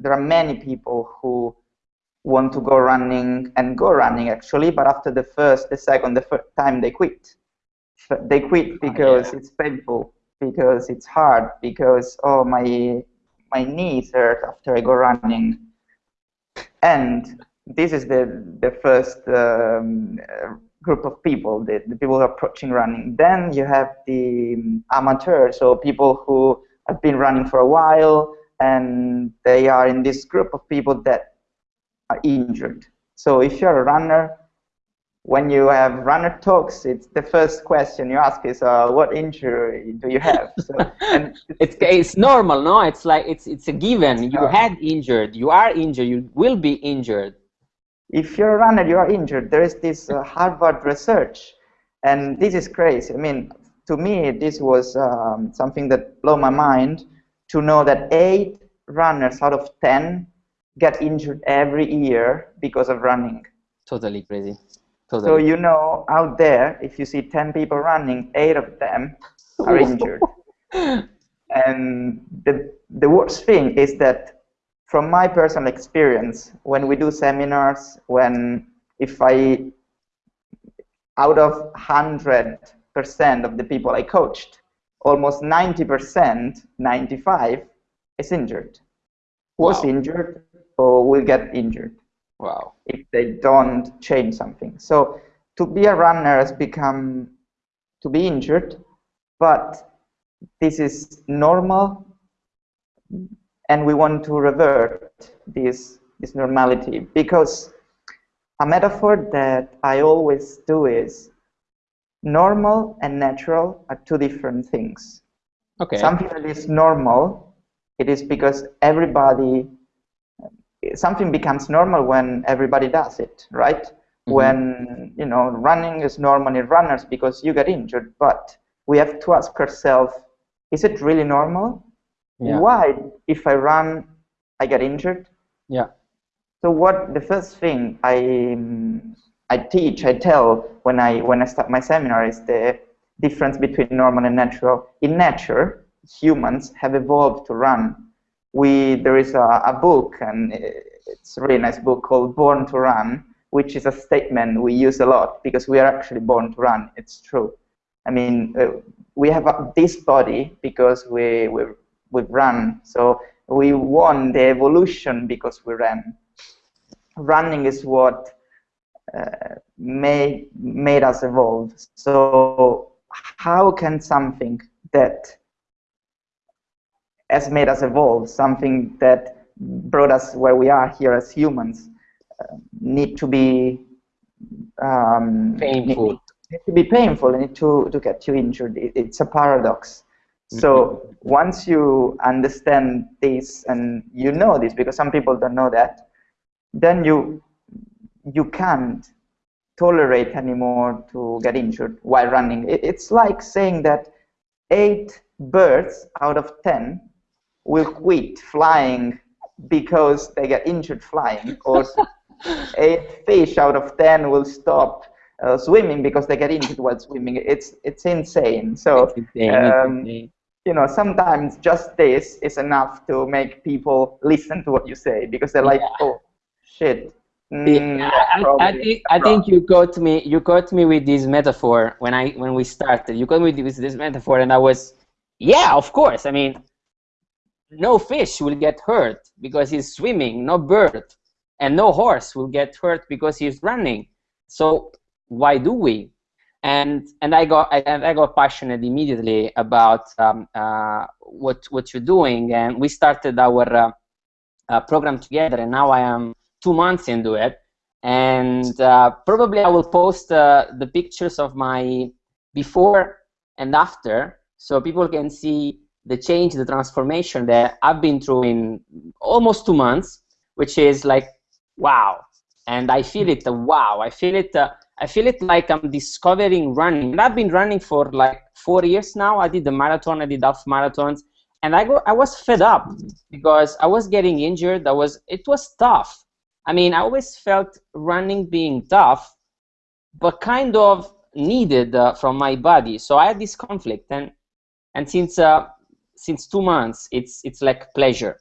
there are many people who want to go running and go running actually, but after the first, the second, the first time they quit. They quit oh, because yeah. it's painful, because it's hard, because oh my my knees hurt after I go running, and this is the the first um, group of people, the, the people approaching running. Then you have the um, amateurs, so people who have been running for a while, and they are in this group of people that are injured. So if you're a runner, when you have runner talks, it's the first question you ask is, uh, "What injury do you have?" So, and it's, it's normal, no? It's like it's it's a given. You had injured, you are injured, you will be injured. If you're a runner, you are injured. There is this uh, Harvard research, and this is crazy. I mean, to me, this was um, something that blew my mind to know that eight runners out of ten get injured every year because of running. Totally crazy. Totally. So you know, out there, if you see 10 people running, eight of them are injured. and the, the worst thing is that from my personal experience, when we do seminars, when if I, out of 100% of the people I coached, almost 90%, 95, is injured. Was wow. injured oh, or will get injured. Wow. If they don't change something. So to be a runner has become to be injured, but this is normal and we want to revert this this normality because a metaphor that I always do is normal and natural are two different things. Okay. Something that is normal, it is because everybody something becomes normal when everybody does it, right? Mm-hmm. When you know running is normal in runners because you get injured, but we have to ask ourselves: Is it really normal? Yeah. Why, if I run, I get injured? Yeah. So what the first thing I I teach, I tell when I when I start my seminar is the difference between normal and natural. In nature, humans have evolved to run we there is a, a book, and it's a really nice book called Born to Run, which is a statement we use a lot because we are actually born to run. It's true. I mean, uh, we have this body because we we we run. So we won the evolution because we ran. Running is what made made us evolve. So how can something that has made us evolve, something that brought us where we are here as humans, uh, need to be um, painful. Need, need, to be painful, need to, to get you injured. It, it's a paradox. So mm -hmm. once you understand this and you know this, because some people don't know that, then you you can't tolerate anymore to get injured while running. It's like saying that eight birds out of ten will quit flying because they get injured flying, or eight fish out of ten will stop uh, swimming because they get injured while swimming. It's it's insane. So um, you know, sometimes just this is enough to make people listen to what you say because they're like, yeah. oh, shit. Mm, yeah, I, I, think I think you got me you got me with this metaphor when I when we started. You got me with this metaphor, and I was, yeah, of course. I mean, no fish will get hurt because he's swimming, no bird, and no horse will get hurt because he's running. So why do we? And and I got I, and I got passionate immediately about um, uh, what what you're doing, and we started our uh, uh, program together. And now I am two months into it, and uh, probably I will post uh, the pictures of my before and after, so people can see the change, the transformation that I've been through in almost two months, which is like, wow. And I feel it, uh, wow. I feel it, uh, I feel it like I'm discovering running. And I've been running for like four years now. I did the marathon, I did half marathons, and I go, I was fed up because I was getting injured. I was, it was tough. I mean, I always felt running being tough, but kind of needed uh, from my body. So I had this conflict, and and since uh, since two months, it's it's like pleasure.